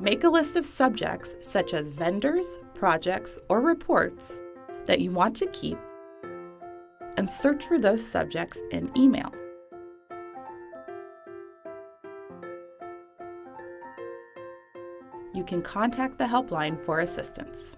Make a list of subjects such as vendors, projects, or reports that you want to keep and search for those subjects in email. You can contact the helpline for assistance.